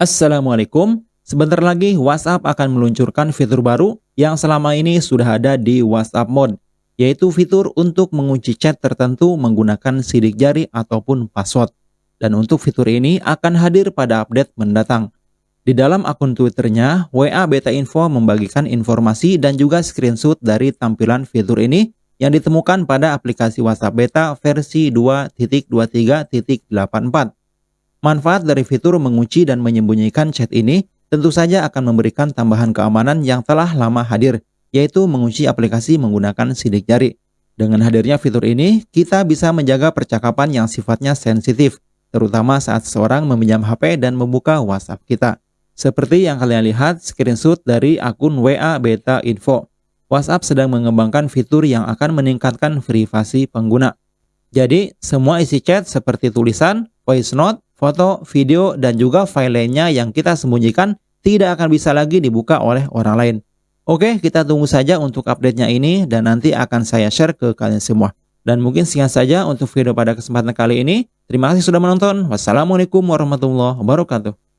Assalamualaikum. Sebentar lagi WhatsApp akan meluncurkan fitur baru yang selama ini sudah ada di WhatsApp Mode, yaitu fitur untuk mengunci chat tertentu menggunakan sidik jari ataupun password. Dan untuk fitur ini akan hadir pada update mendatang. Di dalam akun Twitternya, WA Beta Info membagikan informasi dan juga screenshot dari tampilan fitur ini yang ditemukan pada aplikasi WhatsApp Beta versi 2.23.84. Manfaat dari fitur mengunci dan menyembunyikan chat ini tentu saja akan memberikan tambahan keamanan yang telah lama hadir, yaitu mengunci aplikasi menggunakan sidik jari. Dengan hadirnya fitur ini, kita bisa menjaga percakapan yang sifatnya sensitif, terutama saat seseorang meminjam HP dan membuka WhatsApp kita. Seperti yang kalian lihat screenshot dari akun WA Beta Info. WhatsApp sedang mengembangkan fitur yang akan meningkatkan privasi pengguna. Jadi, semua isi chat seperti tulisan, voice note, foto, video, dan juga file lainnya yang kita sembunyikan tidak akan bisa lagi dibuka oleh orang lain. Oke, kita tunggu saja untuk update-nya ini dan nanti akan saya share ke kalian semua. Dan mungkin sekian saja untuk video pada kesempatan kali ini. Terima kasih sudah menonton. Wassalamualaikum warahmatullahi wabarakatuh.